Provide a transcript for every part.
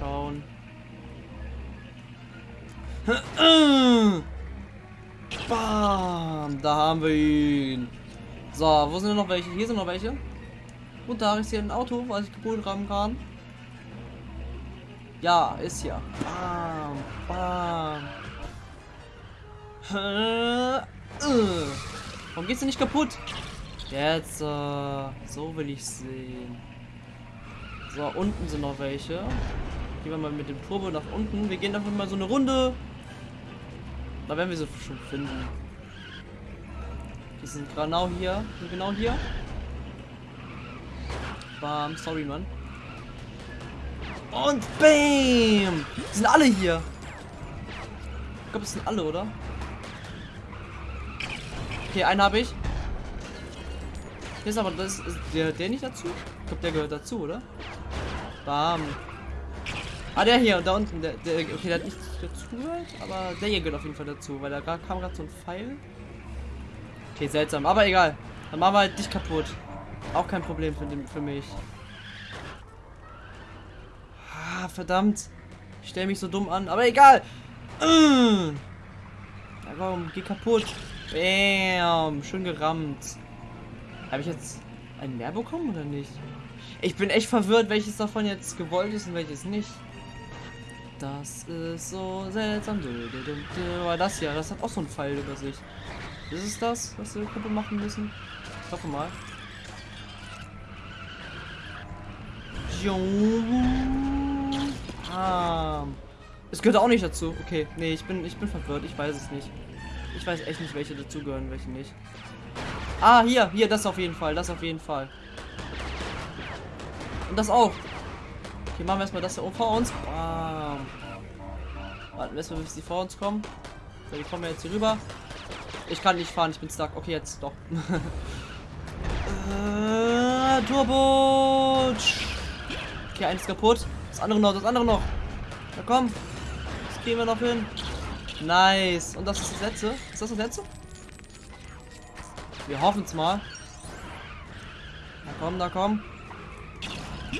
schauen. Bam! Da haben wir ihn. So, wo sind noch welche? Hier sind noch welche. Und da ist hier ein Auto, was ich geholt haben kann. Ja, ist hier. Bam, bam. Warum geht's denn nicht kaputt? Jetzt, äh, so will ich sehen. So, unten sind noch welche. Gehen wir mal mit dem Turbo nach unten. Wir gehen einfach mal so eine Runde. Da werden wir sie schon finden. Die sind genau hier. Genau hier. Bam, sorry, Mann. Und BAM! Sind alle hier. Ich glaube, es sind alle, oder? Okay, einen habe ich. Hier ist aber das ist der, der nicht dazu? Ich glaube, der gehört dazu, oder? Bam. Ah, der hier, da unten, der, der okay, der hat nicht dazu gehört, aber der hier gehört auf jeden Fall dazu, weil da kam gerade so ein Pfeil. Okay, seltsam, aber egal. Dann machen wir halt dich kaputt. Auch kein Problem für, den, für mich. Ah, verdammt. Ich stelle mich so dumm an, aber egal. Ja, komm, geh kaputt. Bam, schön gerammt. Habe ich jetzt einen mehr bekommen oder nicht? Ich bin echt verwirrt, welches davon jetzt gewollt ist und welches nicht. Das ist so seltsam. Weil das hier, das hat auch so einen Pfeil über sich. Ist es das, was wir Gruppe machen müssen? Ich hoffe mal. Ah. Es gehört auch nicht dazu. Okay, nee, ich bin, ich bin verwirrt. Ich weiß es nicht. Ich weiß echt nicht, welche dazugehören, welche nicht. Ah, hier, hier, das auf jeden Fall, das auf jeden Fall. Und das auch. Okay, machen wir erstmal das hier vor uns. Bam. Warten wir erstmal, bis die vor uns kommen. So, die kommen jetzt hier rüber. Ich kann nicht fahren, ich bin stuck. Okay, jetzt doch. äh, Turbo. Okay, eins kaputt. Das andere noch, das andere noch. Na komm. Das gehen wir noch hin. Nice. Und das ist das letzte. Ist das das letzte? Wir hoffen es mal. Na komm, da komm.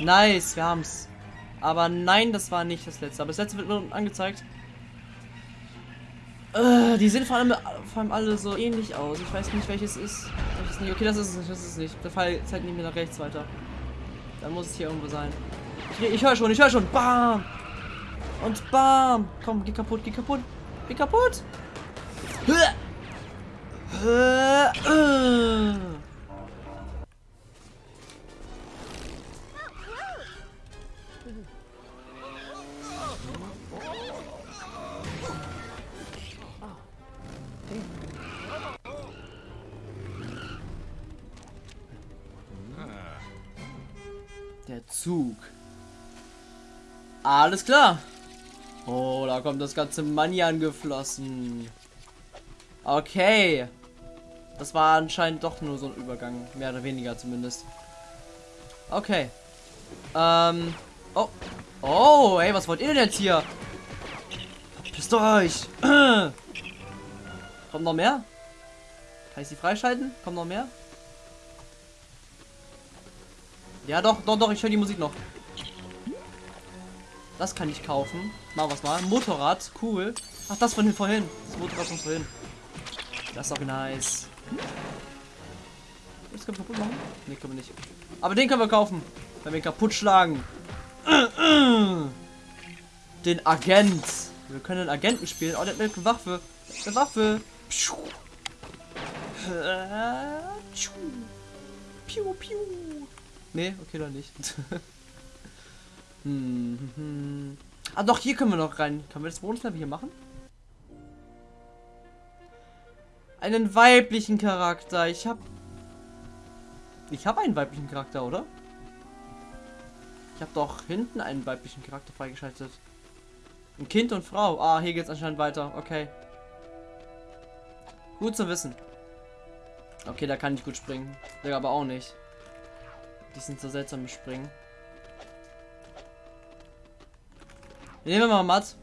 Nice, wir haben's. Aber nein, das war nicht das letzte. Aber das letzte wird nur angezeigt. Äh, die sehen vor allem, vor allem alle so ähnlich aus. Ich weiß nicht, welches ist. Welches nicht. Okay, das ist es nicht. Das ist es nicht. Der Fall zeigt nicht mehr nach rechts weiter. Dann muss es hier irgendwo sein. Ich, ich höre schon, ich höre schon. Bam! Und bam! Komm, geh kaputt, geh kaputt. Geh kaputt! Der Zug. Alles klar. Oh, da kommt das ganze Money angeflossen. Okay. Das war anscheinend doch nur so ein Übergang. Mehr oder weniger zumindest. Okay. Ähm. Oh. Oh, ey, was wollt ihr denn jetzt hier? Verpisst euch. Kommt noch mehr? Kann ich sie freischalten? Kommt noch mehr? Ja, doch, doch, doch, ich höre die Musik noch. Das kann ich kaufen. Machen wir mal. Motorrad, cool. Ach, das von vorhin. Das Motorrad von vorhin. Das ist auch nice. Das können wir kaputt machen? Ne, können wir nicht. Aber den können wir kaufen. Wenn wir ihn kaputt schlagen. Den Agent. Wir können den Agenten spielen. Oh, der hat eine Waffe. Eine Waffe. Piu, piu. Nee, okay, dann nicht. hm, hm. Ah, doch, hier können wir noch rein. Können wir das Bonuslevel hier machen? Einen weiblichen Charakter. Ich habe Ich habe einen weiblichen Charakter, oder? Ich habe doch hinten einen weiblichen Charakter freigeschaltet. Ein Kind und Frau. Ah, hier geht es anscheinend weiter. Okay. Gut zu wissen. Okay, da kann ich gut springen. Der aber auch nicht. Die sind so seltsam im Springen. Nehmen wir mal Matt.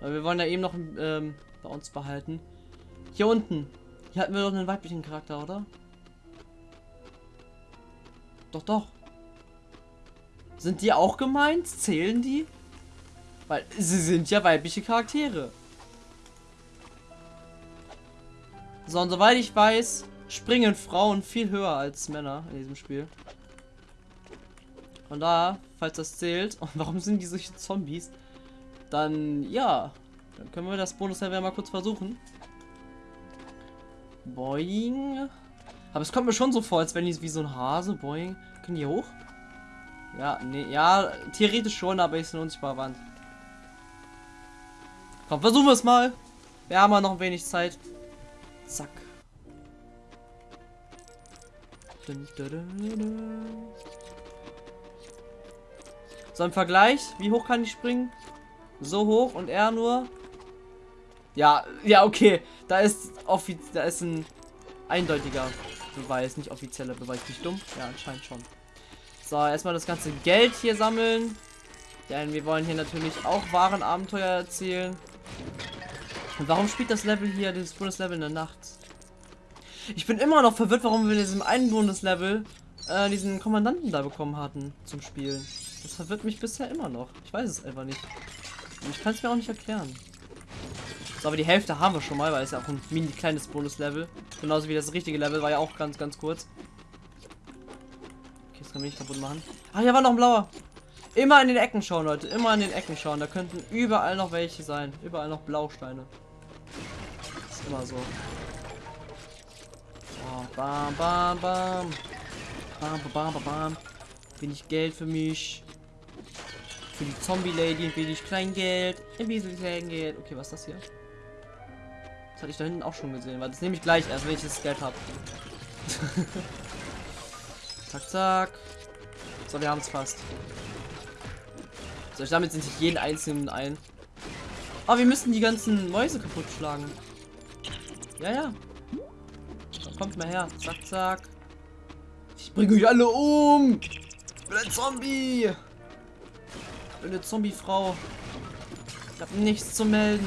Weil wir wollen ja eben noch ähm, bei uns behalten. Hier unten. Hier hatten wir doch einen weiblichen Charakter, oder? Doch, doch. Sind die auch gemeint? Zählen die? Weil sie sind ja weibliche Charaktere. So, und soweit ich weiß, springen Frauen viel höher als Männer in diesem Spiel. Und da, falls das zählt, und warum sind die solche Zombies, dann ja, dann können wir das Bonus-Level mal kurz versuchen. Boing. Aber es kommt mir schon so vor, als wenn die wie so ein Hase, boing. Können die hoch? Ja, nee, ja, theoretisch schon, aber ist eine unsichtbare Wand. Komm, versuchen wir es mal. Wir haben ja noch ein wenig Zeit. Zack. So im Vergleich, wie hoch kann ich springen? So hoch und er nur. Ja, ja, okay. Da ist da ist ein eindeutiger Beweis, nicht offizieller Beweis. Nicht dumm? Ja, anscheinend schon. So, erstmal das ganze Geld hier sammeln. Denn wir wollen hier natürlich auch Warenabenteuer erzählen. Und warum spielt das Level hier, dieses Bundeslevel in der Nacht? Ich bin immer noch verwirrt, warum wir in diesem einen Bundeslevel äh, diesen Kommandanten da bekommen hatten zum Spielen. Das verwirrt mich bisher immer noch. Ich weiß es einfach nicht. Und ich kann es mir auch nicht erklären. So, aber die Hälfte haben wir schon mal, weil es ja auch ein mini kleines Bonuslevel. Genauso wie das richtige Level war ja auch ganz, ganz kurz. Okay, das kann mich nicht kaputt machen. Ah, hier war noch ein blauer. Immer in den Ecken schauen, Leute. Immer in den Ecken schauen. Da könnten überall noch welche sein. Überall noch Blausteine. Ist immer so. Oh, bam, bam, bam. Bam, bam, bam, bam. Wenig Geld für mich. Für die Zombie-Lady wenig Kleingeld. Ein bisschen Kleingeld. Okay, was ist das hier? Das hatte ich da hinten auch schon gesehen. Weil das nehme ich gleich erst, wenn ich das Geld habe. zack, zack. So, wir haben es fast. So, ich damit sind sich jeden einzelnen ein. Aber oh, wir müssen die ganzen Mäuse kaputt schlagen. Ja, ja. Dann kommt mal her. Zack, zack. Ich bringe euch alle um. Ich bin ein Zombie. Eine Zombie-Frau. Ich habe nichts zu melden.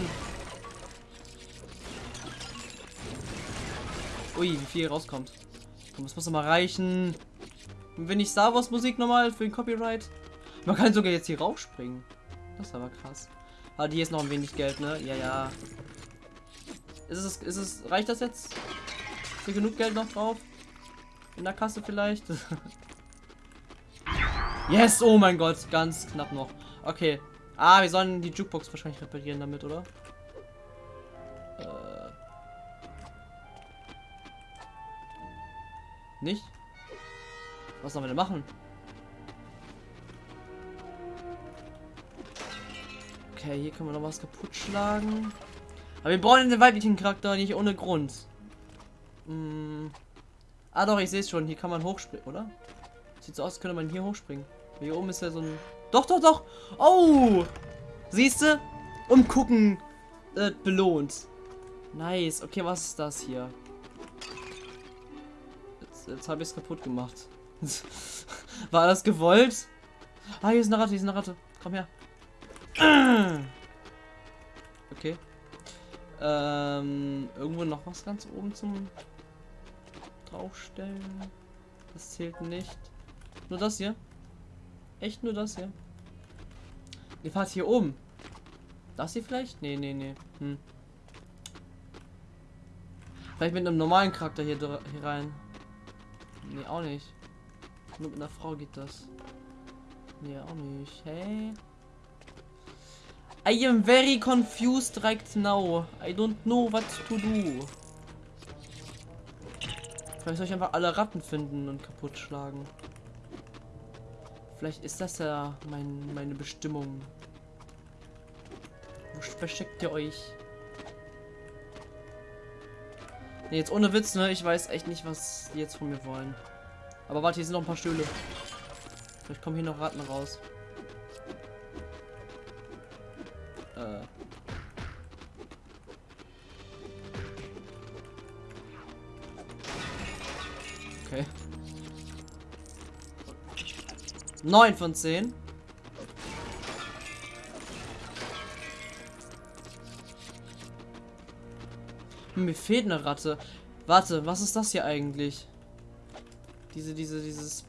Ui, wie viel rauskommt. Komm, das muss doch mal reichen. Und wenn ich Star Wars Musik nochmal für den Copyright. Man kann sogar jetzt hier rausspringen. Das ist aber krass. Ah, hier ist noch ein wenig Geld, ne? Ja, ja. Ist es, ist es, reicht das jetzt? Ist hier genug Geld noch drauf? In der Kasse vielleicht? yes, oh mein Gott, ganz knapp noch. Okay. Ah, wir sollen die Jukebox wahrscheinlich reparieren damit, oder? Äh. Nicht? Was sollen wir denn machen? Okay, hier können wir noch was kaputt schlagen. Aber wir brauchen den weiblichen Charakter nicht ohne Grund. Hm. Ah doch, ich sehe es schon. Hier kann man hochspringen, oder? Sieht so aus, könnte man hier hochspringen. Hier oben ist ja so ein... Doch, doch, doch! Oh! Siehst du? Umgucken äh, belohnt. Nice. Okay, was ist das hier? Jetzt, jetzt habe ich es kaputt gemacht. War das gewollt? Ah, hier ist eine Ratte, hier ist eine Ratte. Komm her. Okay. Ähm, irgendwo noch was ganz oben zum draufstellen. Das zählt nicht. Nur das hier. Echt nur das hier. Ihr fahrt hier oben. Das hier vielleicht? Nee, nee, nee. Hm. Vielleicht mit einem normalen Charakter hier, hier rein. Nee, auch nicht. Nur mit einer Frau geht das. Nee, auch nicht. Hey. I am very confused right now. I don't know what to do. Vielleicht soll ich einfach alle Ratten finden und kaputt schlagen. Vielleicht ist das ja mein, meine Bestimmung. Wo versteckt ihr euch? Nee, jetzt ohne Witz, ne? Ich weiß echt nicht, was die jetzt von mir wollen. Aber warte, hier sind noch ein paar Stühle. Vielleicht kommen hier noch Ratten raus. Äh. 9 von 10. Hm, mir fehlt eine Ratte. Warte, was ist das hier eigentlich? Diese, diese, dieses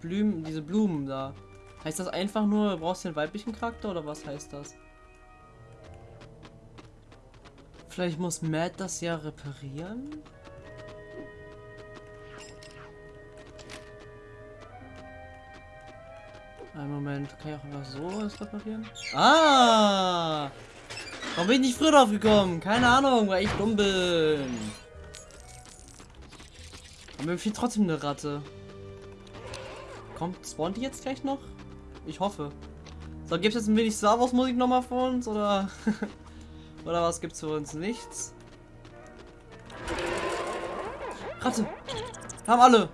Blumen, diese Blumen da. Heißt das einfach nur, du brauchst den weiblichen Charakter oder was heißt das? Vielleicht muss Matt das ja reparieren? Einen Moment, kann ich auch einfach so das reparieren? Ah! Warum bin ich nicht früher drauf gekommen? Keine Ahnung, weil ich dumm bin. Aber mir fehlt trotzdem eine Ratte. Kommt, spawnt die jetzt gleich noch? Ich hoffe. So, gibt es jetzt ein wenig Star Wars Musik nochmal für uns oder oder was gibt's für uns? Nichts. Ratte. Haben alle.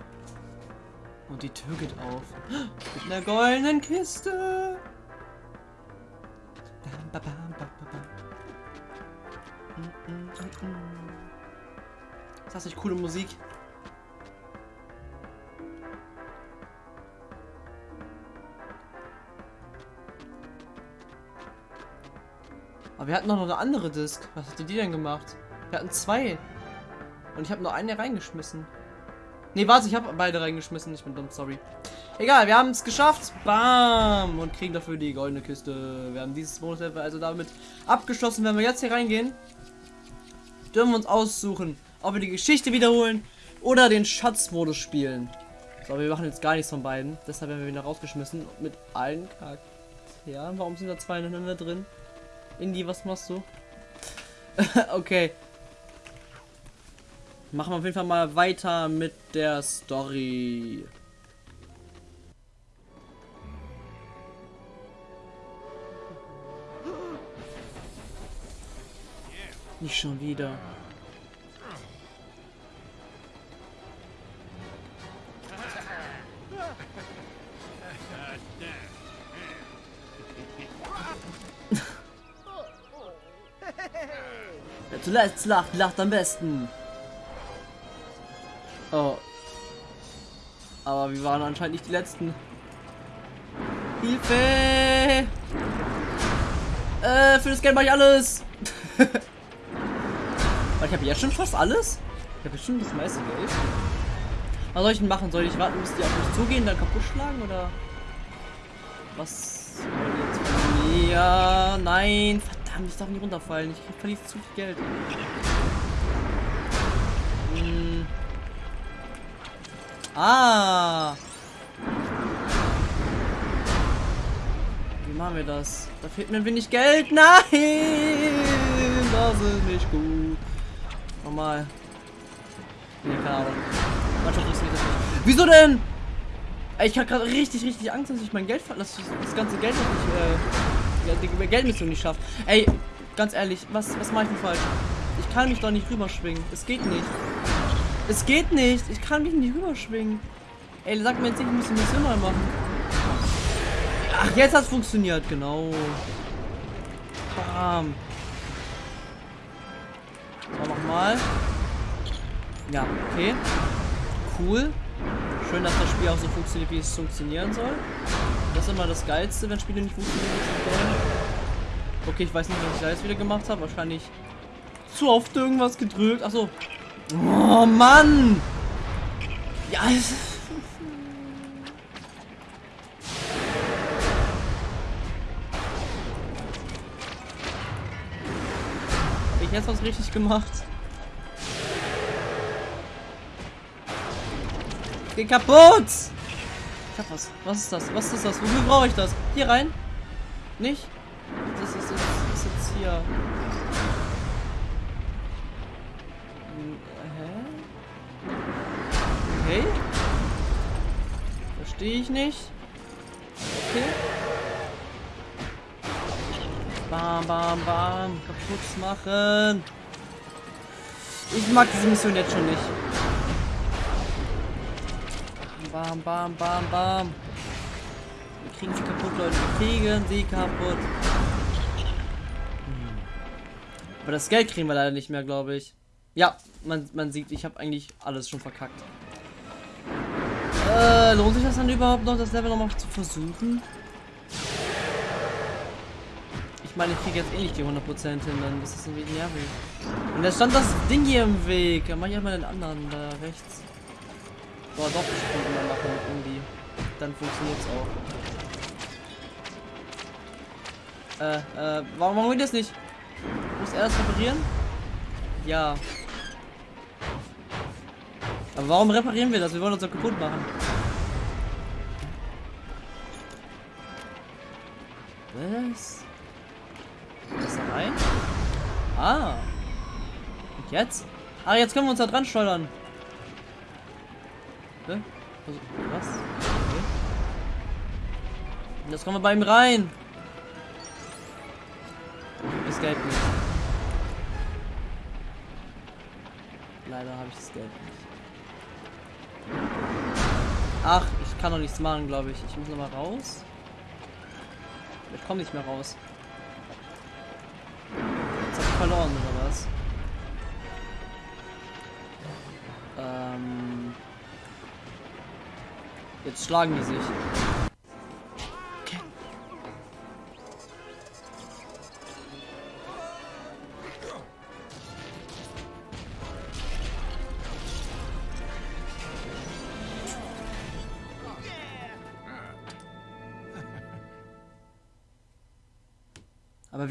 Und die Tür geht auf. Mit einer goldenen Kiste. Das ist nicht coole Musik. Aber wir hatten noch eine andere Disk. Was hat die denn gemacht? Wir hatten zwei. Und ich habe nur eine reingeschmissen. Ne, warte, ich habe beide reingeschmissen. Ich bin dumm, sorry. Egal, wir haben es geschafft. Bam! Und kriegen dafür die goldene Kiste. Wir haben dieses Bonuslevel also damit abgeschlossen. Wenn wir jetzt hier reingehen, dürfen wir uns aussuchen, ob wir die Geschichte wiederholen oder den Schatzmodus spielen. So, wir machen jetzt gar nichts von beiden. Deshalb werden wir wieder rausgeschmissen mit allen Charakteren. Warum sind da zwei ineinander drin? Indie, was machst du? okay. Machen wir auf jeden Fall mal weiter mit der Story. Nicht schon wieder. Zuletzt lacht, lacht am besten. Oh. Aber wir waren anscheinend nicht die Letzten. Hilfe! Äh, für das Geld mache ich alles. ich habe jetzt schon fast alles. Ich habe bestimmt das meiste Geld. Was soll ich denn machen? Soll ich warten, bis die auf mich zugehen, dann kaputt schlagen oder was? Ja, nein, verdammt, ich darf nicht runterfallen. Ich verliere zu viel Geld. Ah. Wie machen wir das? Da fehlt mir ein wenig Geld. Nein! Das ist nicht gut. Nochmal. Nee, keine Ahnung. Manchmal funktioniert das nicht. Wieso denn? Ich habe gerade richtig, richtig Angst, dass ich mein Geld verlasse. Das ganze Geld nicht, äh, die Geldmission nicht schafft. Ey, ganz ehrlich, was, was mache ich denn falsch? Ich kann mich doch nicht rüberschwingen. Es geht nicht. Es geht nicht. Ich kann mich nicht rüberschwingen. Ey, sag mir jetzt nicht, ich muss die Mission mal machen. Ach, jetzt hat es funktioniert. Genau. Bam. So, nochmal. Ja, okay. Cool. Schön, dass das Spiel auch so funktioniert, wie es funktionieren soll. Das ist immer das Geilste, wenn Spiele nicht funktionieren. Okay, ich weiß nicht, was ich da jetzt wieder gemacht habe. Wahrscheinlich zu oft irgendwas gedrückt. Achso, Oh Mann! Ja, es Hab ich jetzt was richtig gemacht? Geh kaputt! Ich hab was. Was ist das? Was ist das? Wofür brauche ich das? Hier rein? Nicht? Das ist, das ist jetzt hier. Okay. Verstehe ich nicht. Okay. Bam, bam, bam. Kaputt machen. Ich mag diese Mission jetzt schon nicht. Bam, bam, bam, bam. Wir kriegen sie kaputt, Leute. Wir kriegen sie kaputt. Hm. Aber das Geld kriegen wir leider nicht mehr, glaube ich. Ja, man, man sieht, ich habe eigentlich alles schon verkackt. Äh, lohnt sich das dann überhaupt noch, das Level nochmal zu versuchen? Ich meine, ich kriege jetzt eh nicht die 100% hin, dann ist das wenig nervig. Und da stand das Ding hier im Weg. Dann mach ich einmal den anderen da rechts. Boah, doch, ich kann mal machen, irgendwie. Dann funktioniert es auch. Äh, äh, warum, warum geht das nicht? Muss er das reparieren? Ja. Aber warum reparieren wir das? Wir wollen uns doch kaputt machen. Was? Ist da rein? Ah. Und jetzt? Ah, jetzt können wir uns da dran steuern. Hä? Also, was? Okay. Jetzt kommen wir bei ihm rein. Das Geld nicht. Leider habe ich das Geld nicht. Ach, ich kann doch nichts machen, glaube ich. Ich muss noch mal raus. Ich komme nicht mehr raus. Jetzt hab ich verloren, oder was? Ähm. Jetzt schlagen die sich.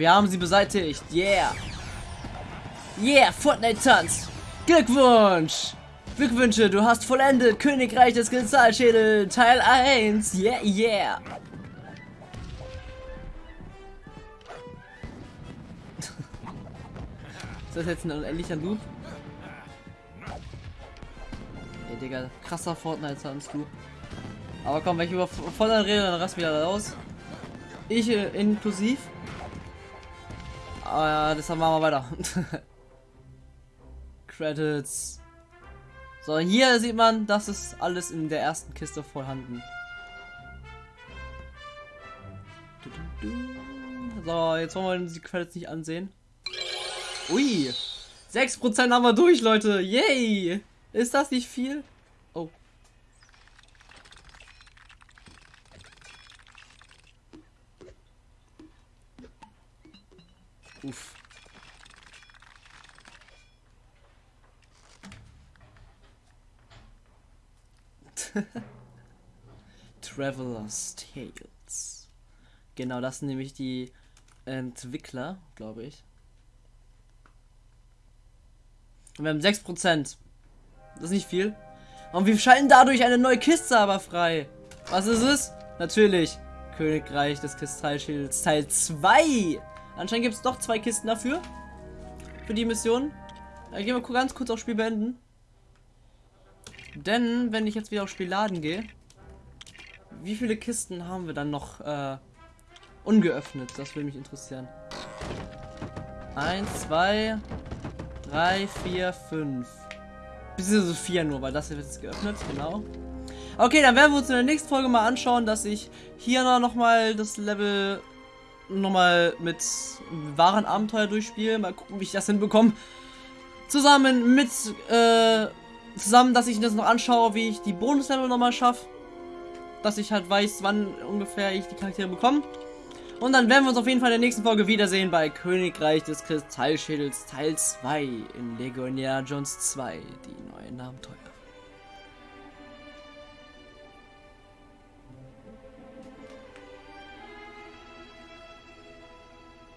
Wir haben sie beseitigt. Yeah. Yeah, Fortnite-Tanz. Glückwunsch. Glückwünsche, du hast vollendet Königreich des Kristallschädel Teil 1. Yeah, yeah. Ist das jetzt ein unendlicher Loop? Ey, Digga, krasser Fortnite-Tanz, du. Aber komm, wenn ich über Fortnite rede, dann rast wieder raus. Ich äh, inklusiv. Aber ja, das machen wir weiter. Credits. So, hier sieht man, das ist alles in der ersten Kiste vorhanden. So, jetzt wollen wir die Credits nicht ansehen. Ui, 6% haben wir durch, Leute. Yay! Ist das nicht viel? Oh. Uff. Traveler's Tales. Genau, das sind nämlich die Entwickler, glaube ich. Und wir haben 6%. Das ist nicht viel. Und wir schalten dadurch eine neue Kiste aber frei. Was ist es? Natürlich. Königreich des Kristallschilds Teil 2. Anscheinend gibt es doch zwei Kisten dafür. Für die Mission. Dann gehen wir ganz kurz aufs Spiel beenden. Denn, wenn ich jetzt wieder aufs Spiel laden gehe, wie viele Kisten haben wir dann noch äh, ungeöffnet? Das würde mich interessieren. Eins, zwei, drei, vier, fünf. Beziehungsweise vier nur, weil das hier wird jetzt geöffnet, genau. Okay, dann werden wir uns in der nächsten Folge mal anschauen, dass ich hier noch mal das Level nochmal mit wahren Abenteuer durchspiele. Mal gucken, wie ich das hinbekomme. Zusammen mit, äh, zusammen, dass ich das noch anschaue, wie ich die Bonuslevel nochmal schaffe. Dass ich halt weiß, wann ungefähr ich die Charaktere bekomme. Und dann werden wir uns auf jeden Fall in der nächsten Folge wiedersehen bei Königreich des Kristallschädels Teil 2 in Indiana Jones 2, die neuen Abenteuer.